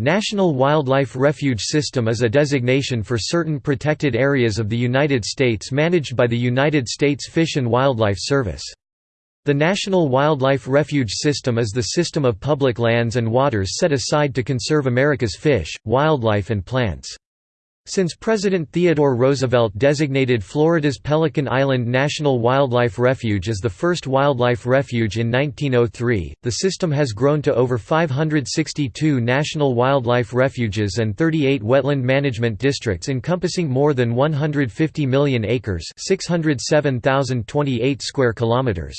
National Wildlife Refuge System is a designation for certain protected areas of the United States managed by the United States Fish and Wildlife Service. The National Wildlife Refuge System is the system of public lands and waters set aside to conserve America's fish, wildlife and plants. Since President Theodore Roosevelt designated Florida's Pelican Island National Wildlife Refuge as the first wildlife refuge in 1903, the system has grown to over 562 national wildlife refuges and 38 wetland management districts encompassing more than 150 million acres, 607,028 square kilometers.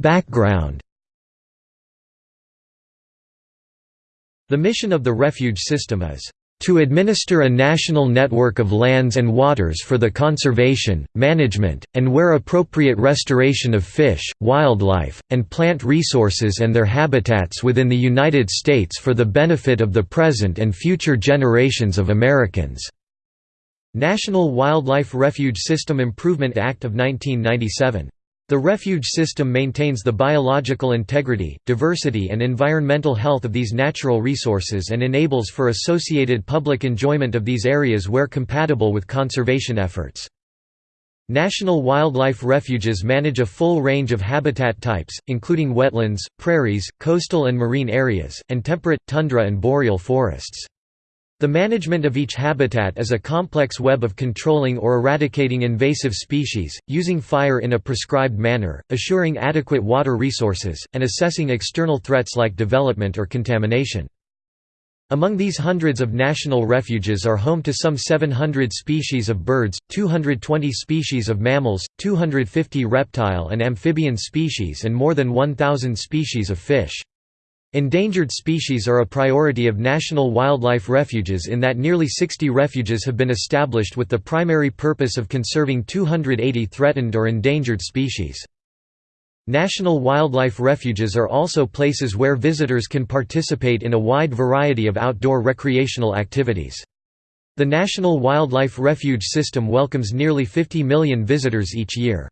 Background The mission of the refuge system is to administer a national network of lands and waters for the conservation, management, and where appropriate restoration of fish, wildlife, and plant resources and their habitats within the United States for the benefit of the present and future generations of Americans." National Wildlife Refuge System Improvement Act of 1997 the refuge system maintains the biological integrity, diversity and environmental health of these natural resources and enables for associated public enjoyment of these areas where compatible with conservation efforts. National wildlife refuges manage a full range of habitat types, including wetlands, prairies, coastal and marine areas, and temperate, tundra and boreal forests. The management of each habitat is a complex web of controlling or eradicating invasive species, using fire in a prescribed manner, assuring adequate water resources, and assessing external threats like development or contamination. Among these hundreds of national refuges are home to some 700 species of birds, 220 species of mammals, 250 reptile and amphibian species and more than 1,000 species of fish. Endangered species are a priority of national wildlife refuges in that nearly 60 refuges have been established with the primary purpose of conserving 280 threatened or endangered species. National wildlife refuges are also places where visitors can participate in a wide variety of outdoor recreational activities. The National Wildlife Refuge System welcomes nearly 50 million visitors each year.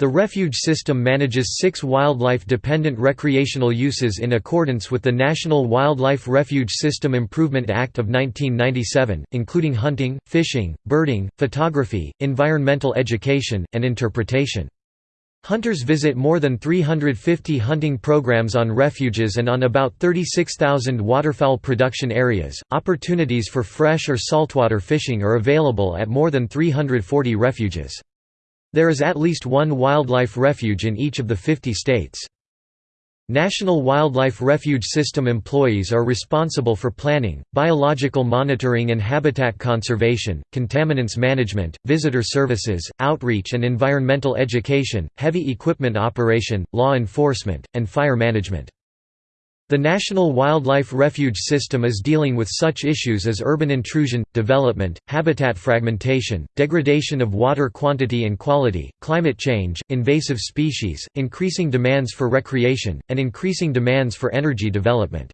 The refuge system manages six wildlife-dependent recreational uses in accordance with the National Wildlife Refuge System Improvement Act of 1997, including hunting, fishing, birding, photography, environmental education, and interpretation. Hunters visit more than 350 hunting programs on refuges and on about 36,000 waterfowl production areas. Opportunities for fresh or saltwater fishing are available at more than 340 refuges. There is at least one wildlife refuge in each of the 50 states. National Wildlife Refuge System employees are responsible for planning, biological monitoring and habitat conservation, contaminants management, visitor services, outreach and environmental education, heavy equipment operation, law enforcement, and fire management. The National Wildlife Refuge System is dealing with such issues as urban intrusion, development, habitat fragmentation, degradation of water quantity and quality, climate change, invasive species, increasing demands for recreation, and increasing demands for energy development.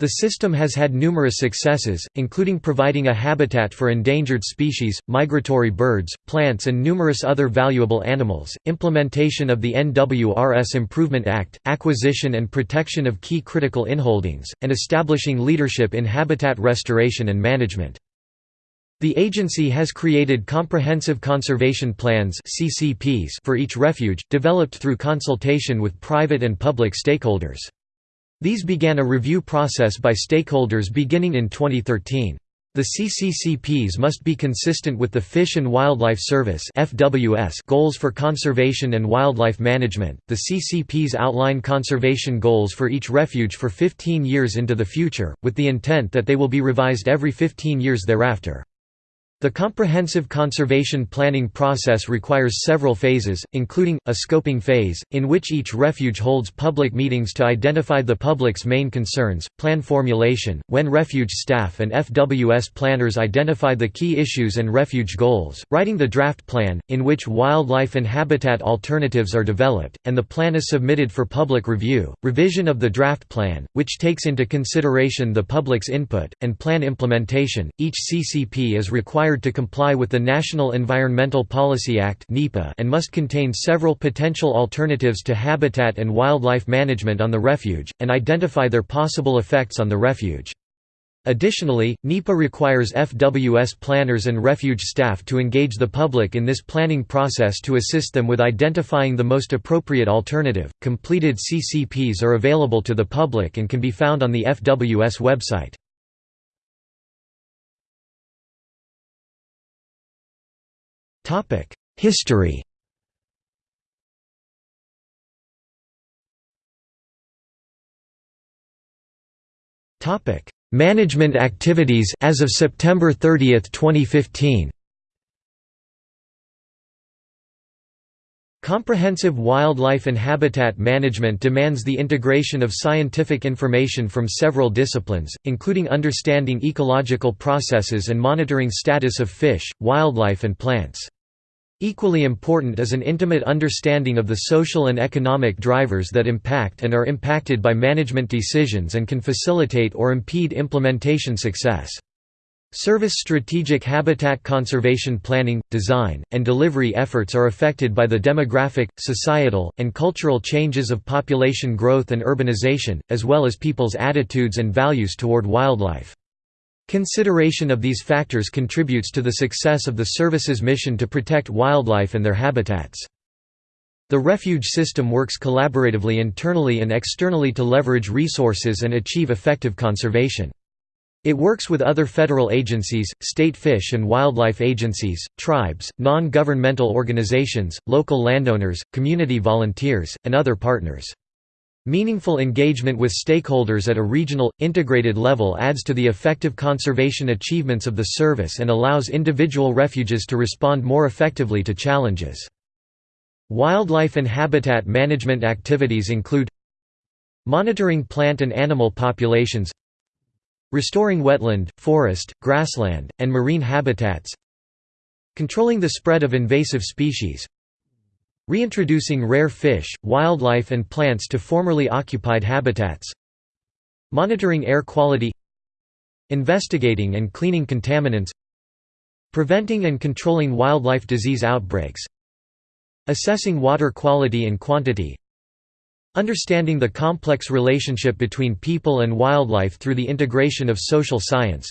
The system has had numerous successes, including providing a habitat for endangered species, migratory birds, plants and numerous other valuable animals, implementation of the NWRS Improvement Act, acquisition and protection of key critical inholdings, and establishing leadership in habitat restoration and management. The agency has created comprehensive conservation plans for each refuge, developed through consultation with private and public stakeholders. These began a review process by stakeholders beginning in 2013. The CCCPs must be consistent with the Fish and Wildlife Service (FWS) goals for conservation and wildlife management. The CCPs outline conservation goals for each refuge for 15 years into the future, with the intent that they will be revised every 15 years thereafter. The comprehensive conservation planning process requires several phases, including, a scoping phase, in which each refuge holds public meetings to identify the public's main concerns, plan formulation, when refuge staff and FWS planners identify the key issues and refuge goals, writing the draft plan, in which wildlife and habitat alternatives are developed, and the plan is submitted for public review, revision of the draft plan, which takes into consideration the public's input, and plan implementation. Each CCP is required required to comply with the National Environmental Policy Act and must contain several potential alternatives to habitat and wildlife management on the refuge, and identify their possible effects on the refuge. Additionally, NEPA requires FWS planners and refuge staff to engage the public in this planning process to assist them with identifying the most appropriate alternative. Completed CCPs are available to the public and can be found on the FWS website. History Topic Management activities as of September 30, 2015. Comprehensive wildlife and habitat management demands the integration of scientific information from several disciplines, including understanding ecological processes and monitoring status of fish, wildlife and plants. Equally important is an intimate understanding of the social and economic drivers that impact and are impacted by management decisions and can facilitate or impede implementation success. Service strategic habitat conservation planning, design, and delivery efforts are affected by the demographic, societal, and cultural changes of population growth and urbanization, as well as people's attitudes and values toward wildlife. Consideration of these factors contributes to the success of the service's mission to protect wildlife and their habitats. The refuge system works collaboratively internally and externally to leverage resources and achieve effective conservation. It works with other federal agencies, state fish and wildlife agencies, tribes, non-governmental organizations, local landowners, community volunteers, and other partners. Meaningful engagement with stakeholders at a regional, integrated level adds to the effective conservation achievements of the service and allows individual refuges to respond more effectively to challenges. Wildlife and habitat management activities include Monitoring plant and animal populations Restoring wetland, forest, grassland, and marine habitats Controlling the spread of invasive species Reintroducing rare fish, wildlife and plants to formerly occupied habitats. Monitoring air quality. Investigating and cleaning contaminants. Preventing and controlling wildlife disease outbreaks. Assessing water quality and quantity. Understanding the complex relationship between people and wildlife through the integration of social science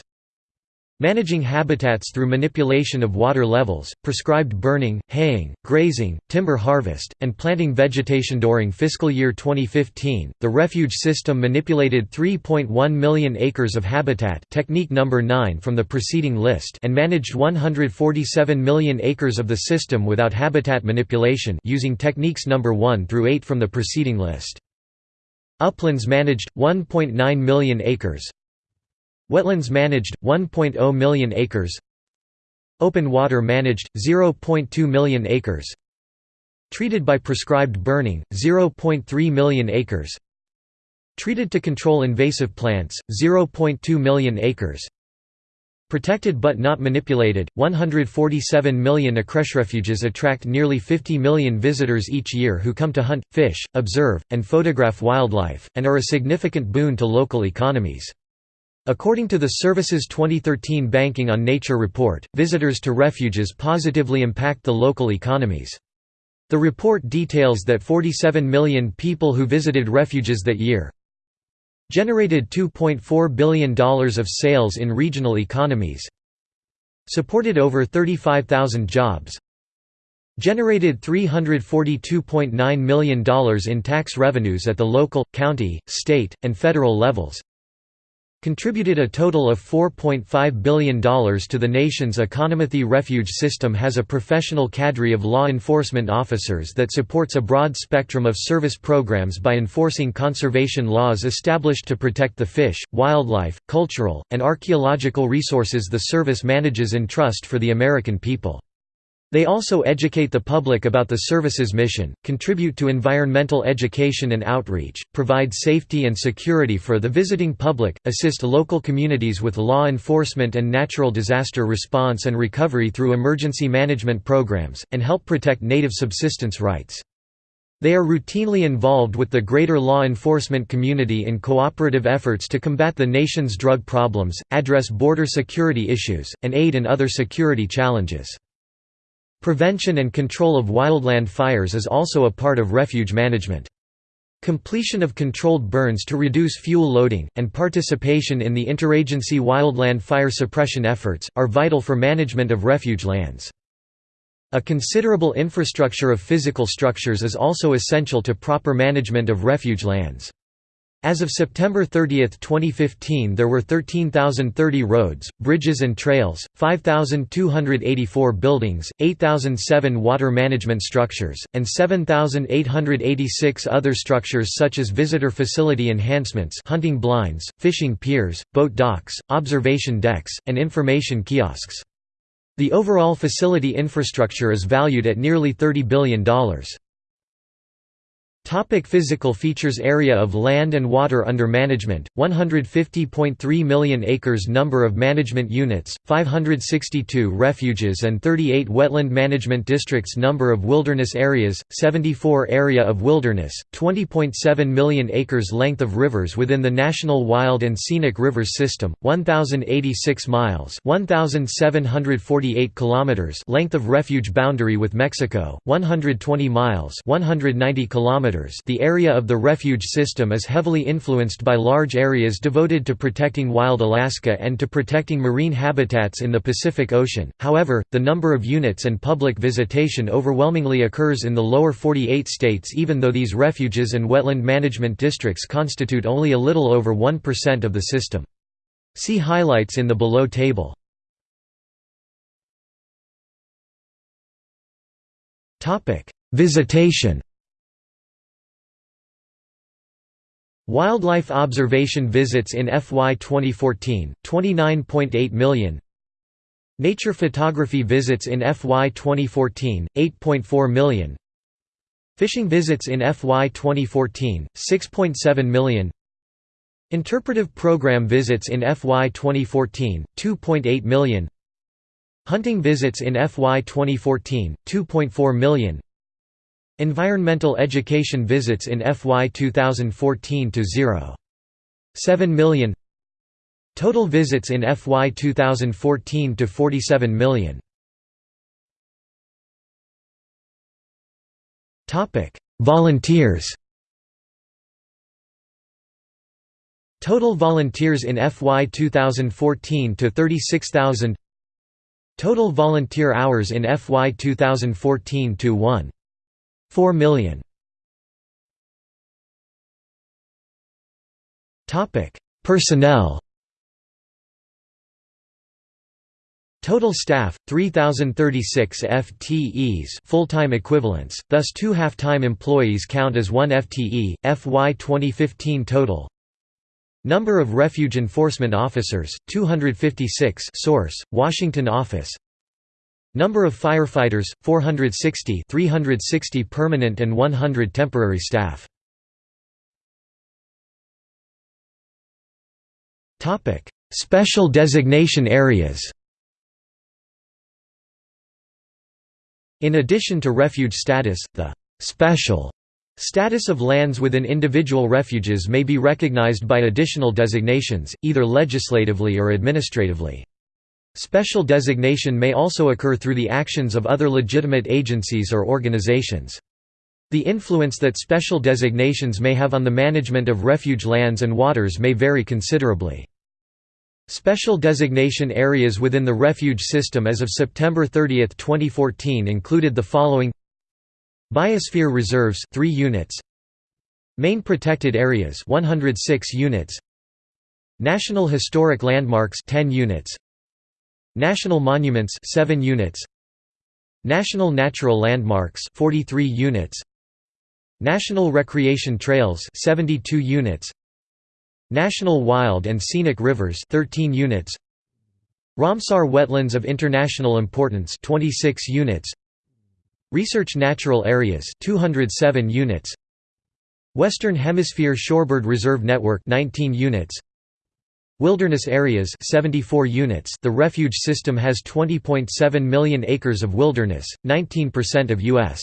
Managing habitats through manipulation of water levels, prescribed burning, haying, grazing, timber harvest, and planting vegetation during fiscal year 2015. The refuge system manipulated 3.1 million acres of habitat, technique number 9 from the preceding list, and managed 147 million acres of the system without habitat manipulation using techniques number 1 through 8 from the preceding list. Uplands managed 1.9 million acres, Wetlands managed, 1.0 million acres Open water managed, 0.2 million acres Treated by prescribed burning, 0.3 million acres Treated to control invasive plants, 0.2 million acres Protected but not manipulated, 147 million acres. refuges attract nearly 50 million visitors each year who come to hunt, fish, observe, and photograph wildlife, and are a significant boon to local economies. According to the Service's 2013 Banking on Nature report, visitors to refuges positively impact the local economies. The report details that 47 million people who visited refuges that year generated $2.4 billion of sales in regional economies, supported over 35,000 jobs, generated $342.9 million in tax revenues at the local, county, state, and federal levels, contributed a total of $4.5 billion to the nation's economy. Refuge system has a professional cadre of law enforcement officers that supports a broad spectrum of service programs by enforcing conservation laws established to protect the fish, wildlife, cultural, and archaeological resources the service manages in trust for the American people. They also educate the public about the service's mission, contribute to environmental education and outreach, provide safety and security for the visiting public, assist local communities with law enforcement and natural disaster response and recovery through emergency management programs, and help protect native subsistence rights. They are routinely involved with the greater law enforcement community in cooperative efforts to combat the nation's drug problems, address border security issues, and aid in other security challenges. Prevention and control of wildland fires is also a part of refuge management. Completion of controlled burns to reduce fuel loading, and participation in the interagency wildland fire suppression efforts, are vital for management of refuge lands. A considerable infrastructure of physical structures is also essential to proper management of refuge lands. As of September 30, 2015 there were 13,030 roads, bridges and trails, 5,284 buildings, 8,007 water management structures, and 7,886 other structures such as visitor facility enhancements hunting blinds, fishing piers, boat docks, observation decks, and information kiosks. The overall facility infrastructure is valued at nearly $30 billion. Topic physical features Area of land and water under management, 150.3 million acres Number of management units, 562 refuges and 38 wetland management districts Number of wilderness areas, 74 Area of wilderness, 20.7 million acres Length of rivers within the National Wild and Scenic Rivers System, 1,086 miles 1,748 kilometers Length of refuge boundary with Mexico, 120 miles 190 kilometers the area of the refuge system is heavily influenced by large areas devoted to protecting wild Alaska and to protecting marine habitats in the Pacific Ocean, however, the number of units and public visitation overwhelmingly occurs in the lower 48 states even though these refuges and wetland management districts constitute only a little over 1% of the system. See highlights in the below table. Visitation Wildlife observation visits in FY 2014, 29.8 million. Nature photography visits in FY 2014, 8.4 million. Fishing visits in FY 2014, 6.7 million. Interpretive program visits in FY 2014, 2.8 million. Hunting visits in FY 2014, 2.4 million Environmental education visits in FY 2014 to 0. 7 million Total visits in FY 2014 to 47 million Topic: Volunteers. Total volunteers in FY 2014 to 36,000. Total volunteer hours in FY 2014 to 1 4 million. Topic: Personnel. Total staff 3036 FTEs, full-time equivalents. Thus two half-time employees count as 1 FTE. FY 2015 total. Number of refuge enforcement officers 256. Source: Washington office. Number of firefighters 460 360 permanent and 100 temporary staff Topic Special designation areas In addition to refuge status the special Status of lands within individual refuges may be recognized by additional designations, either legislatively or administratively. Special designation may also occur through the actions of other legitimate agencies or organizations. The influence that special designations may have on the management of refuge lands and waters may vary considerably. Special designation areas within the refuge system as of September 30, 2014 included the following Biosphere reserves 3 units Marine protected areas 106 units National Historic Landmarks 10 units National Monuments 7 units. National Natural Landmarks 43 units. National Recreation Trails 72 units. National Wild and Scenic Rivers 13 units. Ramsar Wetlands of International Importance 26 units. Research Natural Areas 207 units. Western Hemisphere Shorebird Reserve Network 19 units Wilderness areas 74 units. The refuge system has 20.7 million acres of wilderness, 19% of U.S.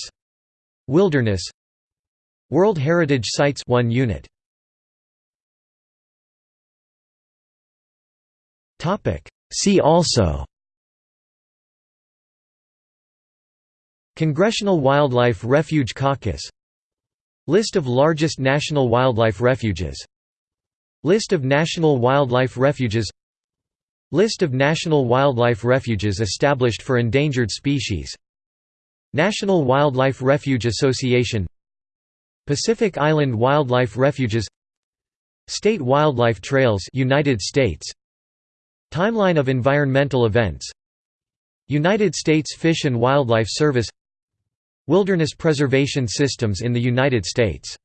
wilderness. World Heritage Sites 1 unit. Topic. See also. Congressional Wildlife Refuge Caucus. List of largest national wildlife refuges List of national wildlife refuges List of national wildlife refuges established for endangered species National Wildlife Refuge Association Pacific Island Wildlife Refuges State Wildlife Trails United States. Timeline of environmental events United States Fish and Wildlife Service Wilderness preservation systems in the United States